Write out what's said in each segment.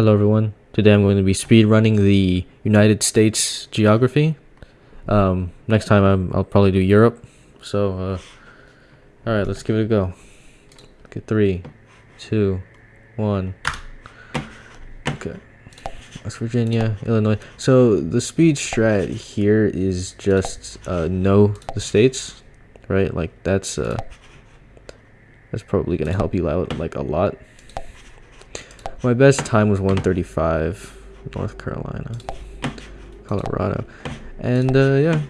Hello everyone. Today I'm going to be speed running the United States geography. Um, next time I'm, I'll probably do Europe. So, uh, all right, let's give it a go. Okay, three, two, one. Okay, West Virginia, Illinois. So the speed strat here is just uh, know the states, right? Like that's uh, that's probably gonna help you out like a lot. My best time was 135, North Carolina, Colorado, and uh, yeah.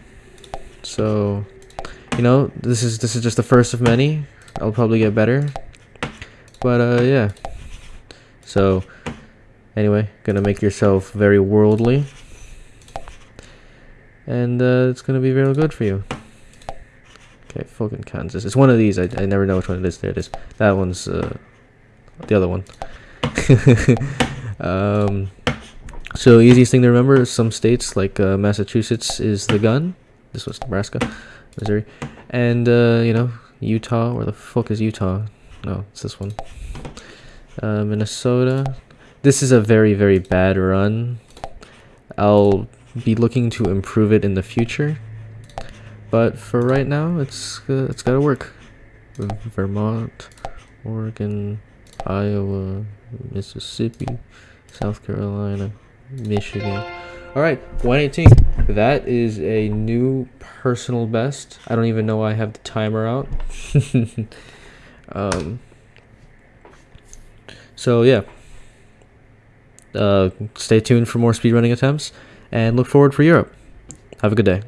So, you know, this is this is just the first of many. I'll probably get better, but uh, yeah. So, anyway, gonna make yourself very worldly, and uh, it's gonna be real good for you. Okay, fucking Kansas. It's one of these. I, I never know which one it is. There it is. That one's uh, the other one. um, so easiest thing to remember is some states like uh, Massachusetts is the gun. This was Nebraska, Missouri, and uh, you know Utah. Where the fuck is Utah? No, it's this one. Uh, Minnesota. This is a very very bad run. I'll be looking to improve it in the future, but for right now, it's uh, it's gotta work. Vermont, Oregon, Iowa, Mississippi, South Carolina, Michigan. All right, 118. That is a new personal best. I don't even know why I have the timer out. um, so yeah. Uh, stay tuned for more speedrunning attempts and look forward for Europe. Have a good day.